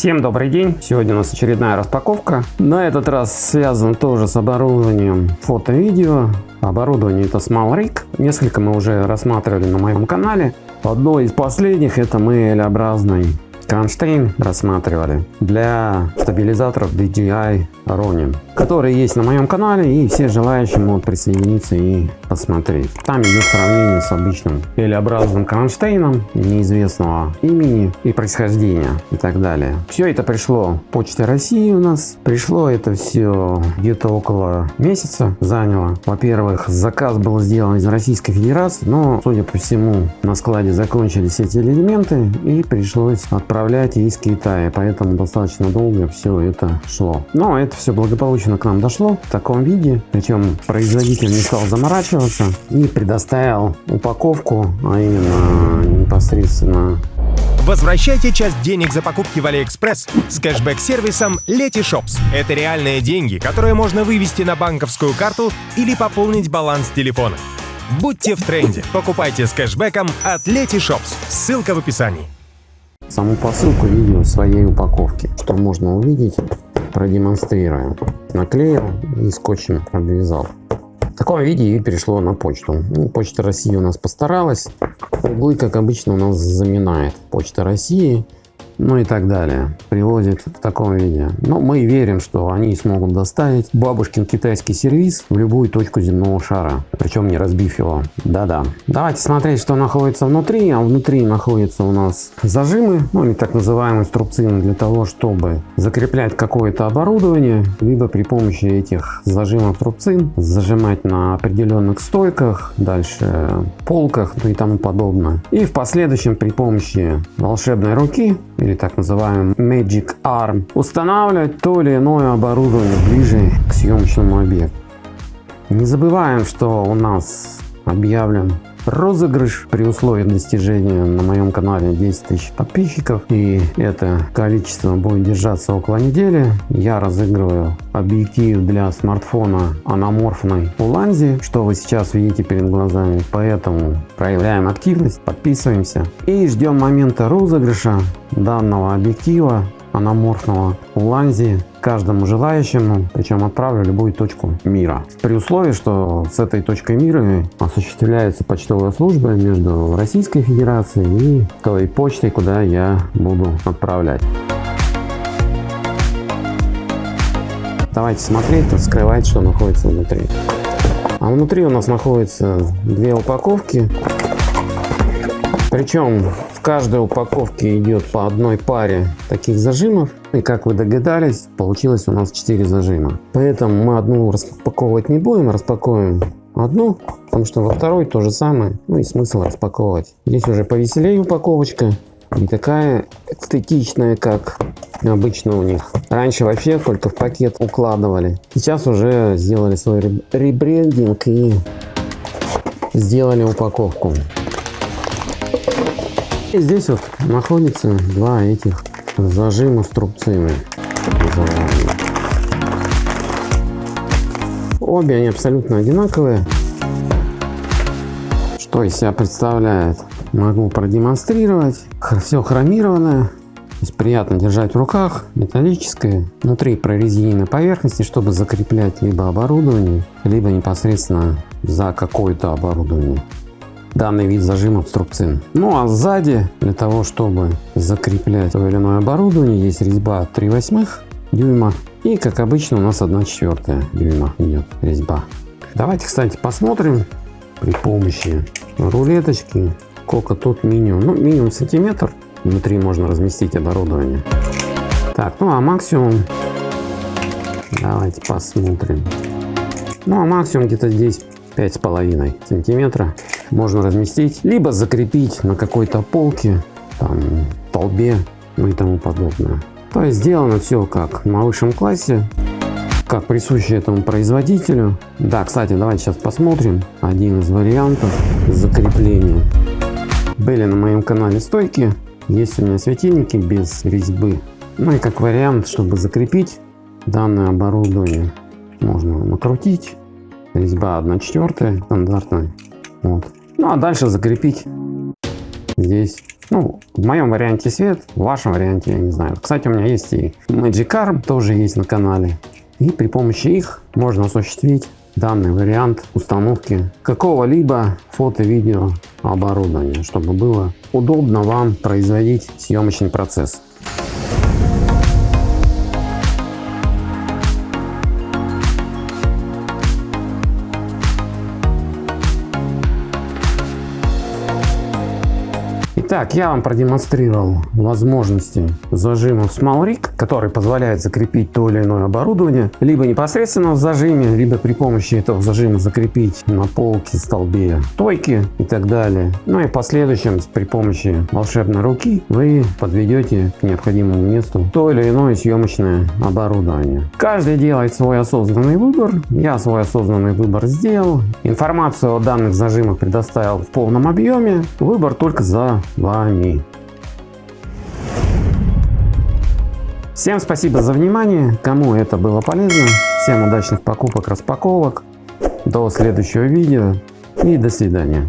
Всем добрый день! Сегодня у нас очередная распаковка. На этот раз связан тоже с оборудованием фото-видео. Оборудование это Small Несколько мы уже рассматривали на моем канале. Одно из последних это мы L-образный кронштейн рассматривали для стабилизаторов DJI Ronin, которые есть на моем канале и все желающие могут присоединиться и посмотреть. Там идет сравнение с обычным L-образным кронштейном неизвестного имени и происхождения и так далее. Все это пришло почте России у нас. Пришло это все где-то около месяца заняло. Во-первых, заказ был сделан из Российской Федерации, но судя по всему на складе закончились эти элементы и пришлось отправлять из Китая. Поэтому достаточно долго все это шло. Но это все благополучно к нам дошло в таком виде. Причем производитель не стал заморачиваться и предоставил упаковку, а именно непосредственно Возвращайте часть денег за покупки в AliExpress с кэшбэк-сервисом Letyshops. Это реальные деньги, которые можно вывести на банковскую карту или пополнить баланс телефона. Будьте в тренде. Покупайте с кэшбэком от Letyshops. Ссылка в описании. Саму посылку видео в своей упаковке, что можно увидеть продемонстрируем. Наклеил и скотчем обвязал. В таком виде и перешло на почту. Ну, Почта России у нас постаралась. Углы, как обычно, у нас заминает. Почта России ну и так далее. Привозит в таком виде. Но мы верим, что они смогут доставить бабушкин китайский сервис в любую точку земного шара, причем не разбив его. Да-да. Давайте смотреть, что находится внутри. А внутри находятся у нас зажимы, ну или так называемые струбцины для того, чтобы закреплять какое-то оборудование, либо при помощи этих зажимов струбцин зажимать на определенных стойках, дальше полках ну и тому подобное. И в последующем при помощи волшебной руки или так называемый Magic Arm, устанавливать то или иное оборудование ближе к съемочному объекту. Не забываем, что у нас объявлен розыгрыш при условии достижения на моем канале 10 тысяч подписчиков. И это количество будет держаться около недели. Я разыгрываю объектив для смартфона аноморфной уланзи что вы сейчас видите перед глазами? Поэтому проявляем активность подписываемся и ждем момента розыгрыша данного объектива аноморфного уланзи каждому желающему, причем отправлю любую точку мира. При условии, что с этой точкой мира осуществляется почтовая служба между Российской Федерацией и той почтой, куда я буду отправлять. Давайте смотреть, вскрывать, что находится внутри. А внутри у нас находится две упаковки. Причем в каждой упаковке идет по одной паре таких зажимов. И как вы догадались, получилось у нас 4 зажима. Поэтому мы одну распаковывать не будем, распакуем одну, потому что во второй то же самое. Ну и смысл распаковывать. Здесь уже повеселее упаковочка. Не такая эстетичная, как обычно у них. Раньше вообще только в пакет укладывали. Сейчас уже сделали свой ребрендинг и сделали упаковку. И здесь вот находится два этих зажима струбцины. Обе они абсолютно одинаковые. Что из себя представляет? Могу продемонстрировать. Все хромированное. То есть приятно держать в руках, металлическое, внутри прорезиненной поверхности, чтобы закреплять либо оборудование, либо непосредственно за какое-то оборудование данный вид зажимов струбцин. Ну а сзади для того, чтобы закреплять то или иное оборудование, есть резьба 3 восьмых дюйма и как обычно у нас 1 четвертая дюйма идет резьба. Давайте, кстати, посмотрим при помощи рулеточки, сколько тут минимум. Ну, минимум сантиметр. Внутри можно разместить оборудование. Так, ну а максимум, давайте посмотрим. Ну а максимум где-то здесь пять с половиной сантиметра можно разместить, либо закрепить на какой-то полке, там, толбе, ну и тому подобное. То есть сделано все как на высшем классе, как присуще этому производителю. Да, кстати, давайте сейчас посмотрим один из вариантов закрепления. Были на моем канале стойки, есть у меня светильники без резьбы. Ну и как вариант, чтобы закрепить данное оборудование, можно накрутить. Резьба 1 четвертая стандартная. Вот. Ну а дальше закрепить здесь Ну, в моем варианте свет, в вашем варианте я не знаю. Кстати, у меня есть и Magic Arm, тоже есть на канале. И при помощи их можно осуществить данный вариант установки какого-либо фото-видео оборудования, чтобы было удобно вам производить съемочный процесс. Итак, я вам продемонстрировал возможности зажимов SmallRig, который позволяет закрепить то или иное оборудование, либо непосредственно в зажиме, либо при помощи этого зажима закрепить на полке, столбе, стойки и так далее. Ну и в последующем при помощи волшебной руки вы подведете к необходимому месту то или иное съемочное оборудование. Каждый делает свой осознанный выбор. Я свой осознанный выбор сделал. Информацию о данных зажимах предоставил в полном объеме. Выбор только за вами. Всем спасибо за внимание. Кому это было полезно. Всем удачных покупок, распаковок. До следующего видео и до свидания.